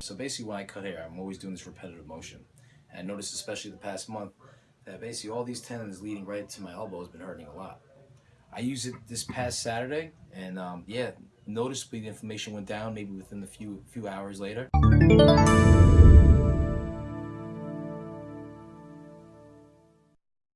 So basically when I cut hair, I'm always doing this repetitive motion. And I noticed especially the past month that basically all these tendons leading right to my elbow has been hurting a lot. I used it this past Saturday and um, yeah, noticeably the inflammation went down maybe within a few few hours later.